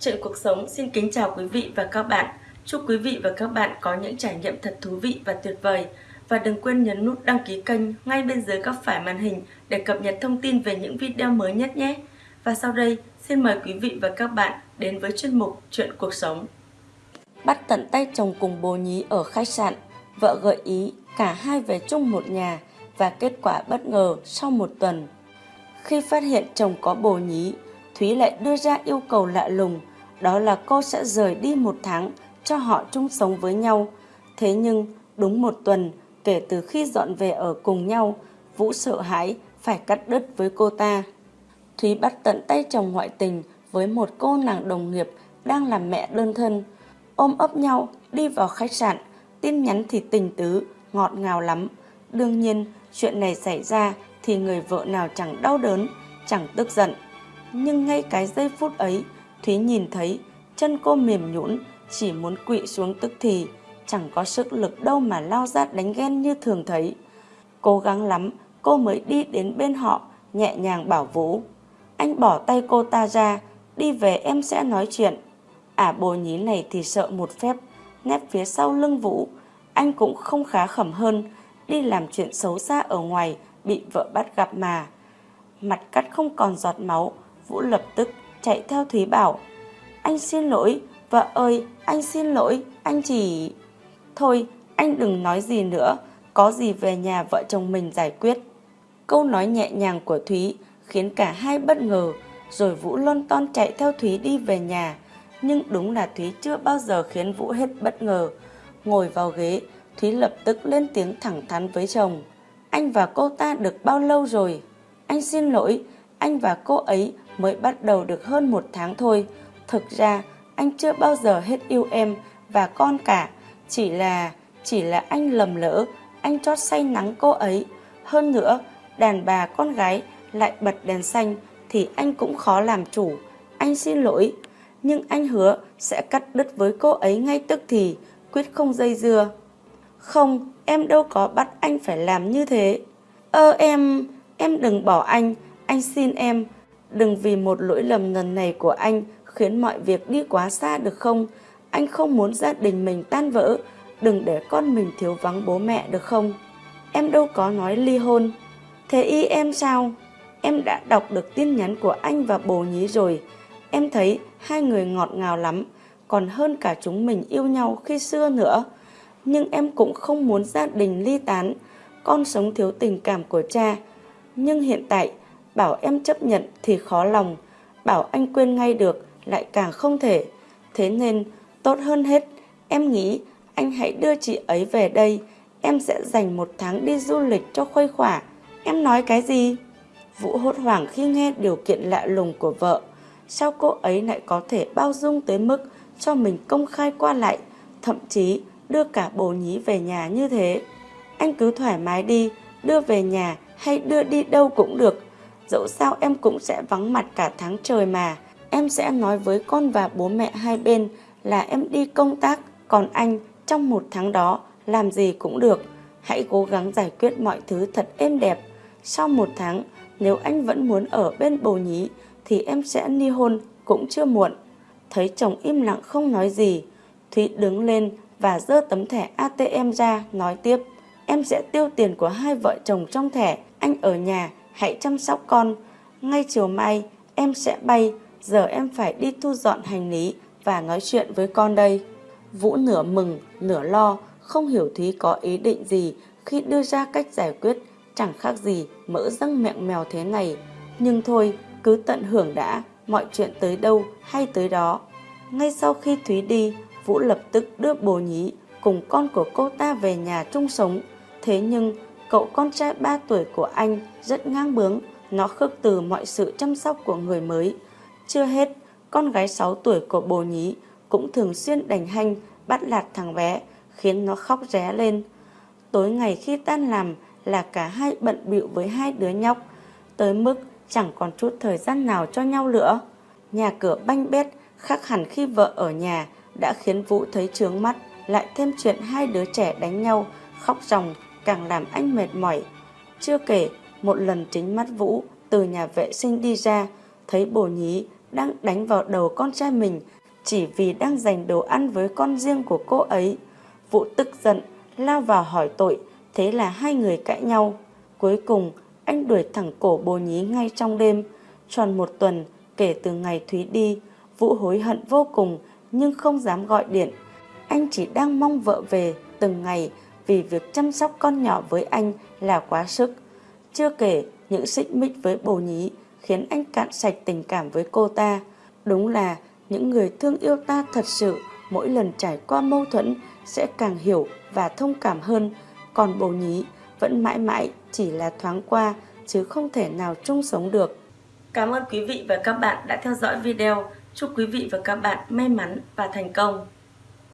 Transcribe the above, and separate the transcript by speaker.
Speaker 1: Chuyện cuộc sống xin kính chào quý vị và các bạn. Chúc quý vị và các bạn có những trải nghiệm thật thú vị và tuyệt vời. Và đừng quên nhấn nút đăng ký kênh ngay bên dưới góc phải màn hình để cập nhật thông tin về những video mới nhất nhé. Và sau đây, xin mời quý vị và các bạn đến với chuyên mục Chuyện cuộc sống. Bắt tận tay chồng cùng bồ nhí ở khách sạn, vợ gợi ý cả hai về chung một nhà và kết quả bất ngờ sau một tuần. Khi phát hiện chồng có bồ nhí, Thúy lại đưa ra yêu cầu lạ lùng, đó là cô sẽ rời đi một tháng cho họ chung sống với nhau. Thế nhưng, đúng một tuần kể từ khi dọn về ở cùng nhau, Vũ sợ hãi phải cắt đứt với cô ta. Thúy bắt tận tay chồng ngoại tình với một cô nàng đồng nghiệp đang làm mẹ đơn thân. Ôm ấp nhau, đi vào khách sạn, tin nhắn thì tình tứ, ngọt ngào lắm. Đương nhiên, chuyện này xảy ra thì người vợ nào chẳng đau đớn, chẳng tức giận. Nhưng ngay cái giây phút ấy, Thúy nhìn thấy chân cô mềm nhũn chỉ muốn quỵ xuống tức thì, chẳng có sức lực đâu mà lao ra đánh ghen như thường thấy. Cố gắng lắm, cô mới đi đến bên họ, nhẹ nhàng bảo Vũ. Anh bỏ tay cô ta ra, đi về em sẽ nói chuyện. à bồ nhí này thì sợ một phép, nép phía sau lưng Vũ. Anh cũng không khá khẩm hơn, đi làm chuyện xấu xa ở ngoài, bị vợ bắt gặp mà. Mặt cắt không còn giọt máu, Vũ lập tức chạy theo Thúy bảo Anh xin lỗi, vợ ơi, anh xin lỗi, anh chỉ... Thôi, anh đừng nói gì nữa, có gì về nhà vợ chồng mình giải quyết. Câu nói nhẹ nhàng của Thúy khiến cả hai bất ngờ, rồi Vũ lon ton chạy theo Thúy đi về nhà. Nhưng đúng là Thúy chưa bao giờ khiến Vũ hết bất ngờ. Ngồi vào ghế, Thúy lập tức lên tiếng thẳng thắn với chồng. Anh và cô ta được bao lâu rồi? Anh xin lỗi, anh và cô ấy mới bắt đầu được hơn một tháng thôi. Thực ra, anh chưa bao giờ hết yêu em và con cả. Chỉ là, chỉ là anh lầm lỡ, anh chót say nắng cô ấy. Hơn nữa, đàn bà con gái lại bật đèn xanh thì anh cũng khó làm chủ. Anh xin lỗi, nhưng anh hứa sẽ cắt đứt với cô ấy ngay tức thì, quyết không dây dưa. Không, em đâu có bắt anh phải làm như thế. Ơ em, em đừng bỏ anh, anh xin em, đừng vì một lỗi lầm lần này của anh khiến mọi việc đi quá xa được không? Anh không muốn gia đình mình tan vỡ, đừng để con mình thiếu vắng bố mẹ được không? Em đâu có nói ly hôn. Thế y em sao? Em đã đọc được tin nhắn của anh và bồ nhí rồi. Em thấy hai người ngọt ngào lắm, còn hơn cả chúng mình yêu nhau khi xưa nữa. Nhưng em cũng không muốn gia đình ly tán, con sống thiếu tình cảm của cha. Nhưng hiện tại, bảo em chấp nhận thì khó lòng, bảo anh quên ngay được lại càng không thể. Thế nên, tốt hơn hết, em nghĩ anh hãy đưa chị ấy về đây, em sẽ dành một tháng đi du lịch cho khuây khỏa. Em nói cái gì? Vũ hốt hoảng khi nghe điều kiện lạ lùng của vợ. Sao cô ấy lại có thể bao dung tới mức cho mình công khai qua lại, thậm chí đưa cả bồ nhí về nhà như thế? Anh cứ thoải mái đi, đưa về nhà hay đưa đi đâu cũng được. Dẫu sao em cũng sẽ vắng mặt cả tháng trời mà. Em sẽ nói với con và bố mẹ hai bên là em đi công tác, còn anh trong một tháng đó làm gì cũng được. Hãy cố gắng giải quyết mọi thứ thật êm đẹp. Sau một tháng, nếu anh vẫn muốn ở bên bồ nhí thì em sẽ ly hôn cũng chưa muộn. Thấy chồng im lặng không nói gì, Thúy đứng lên và dơ tấm thẻ ATM ra nói tiếp. Em sẽ tiêu tiền của hai vợ chồng trong thẻ, anh ở nhà, hãy chăm sóc con. Ngay chiều mai, em sẽ bay, giờ em phải đi thu dọn hành lý và nói chuyện với con đây. Vũ nửa mừng, nửa lo, không hiểu Thúy có ý định gì khi đưa ra cách giải quyết chẳng khác gì mỡ răng mẹng mèo thế này. Nhưng thôi, cứ tận hưởng đã, mọi chuyện tới đâu hay tới đó. Ngay sau khi Thúy đi, Vũ lập tức đưa bồ nhí cùng con của cô ta về nhà chung sống. Thế nhưng, cậu con trai 3 tuổi của anh rất ngang bướng, nó khước từ mọi sự chăm sóc của người mới. Chưa hết, con gái 6 tuổi của bồ nhí cũng thường xuyên đành hanh bắt lạt thằng bé, khiến nó khóc ré lên. Tối ngày khi tan làm là cả hai bận bịu với hai đứa nhóc, tới mức chẳng còn chút thời gian nào cho nhau nữa. Nhà cửa banh bét khác hẳn khi vợ ở nhà đã khiến Vũ thấy trướng mắt, lại thêm chuyện hai đứa trẻ đánh nhau, khóc ròng càng làm anh mệt mỏi. Chưa kể, một lần chính mắt Vũ từ nhà vệ sinh đi ra, thấy bồ nhí đang đánh vào đầu con trai mình chỉ vì đang giành đồ ăn với con riêng của cô ấy. Vũ tức giận, lao vào hỏi tội, thế là hai người cãi nhau. Cuối cùng, anh đuổi thẳng cổ bồ nhí ngay trong đêm. Tròn một tuần kể từ ngày Thúy đi, Vũ hối hận vô cùng nhưng không dám gọi điện. Anh chỉ đang mong vợ về từng ngày vì việc chăm sóc con nhỏ với anh là quá sức. Chưa kể, những xích mích với bồ nhí khiến anh cạn sạch tình cảm với cô ta. Đúng là những người thương yêu ta thật sự, mỗi lần trải qua mâu thuẫn sẽ càng hiểu và thông cảm hơn. Còn bồ nhí vẫn mãi mãi chỉ là thoáng qua, chứ không thể nào chung sống được. Cảm ơn quý vị và các bạn đã theo dõi video. Chúc quý vị và các bạn may mắn và thành công.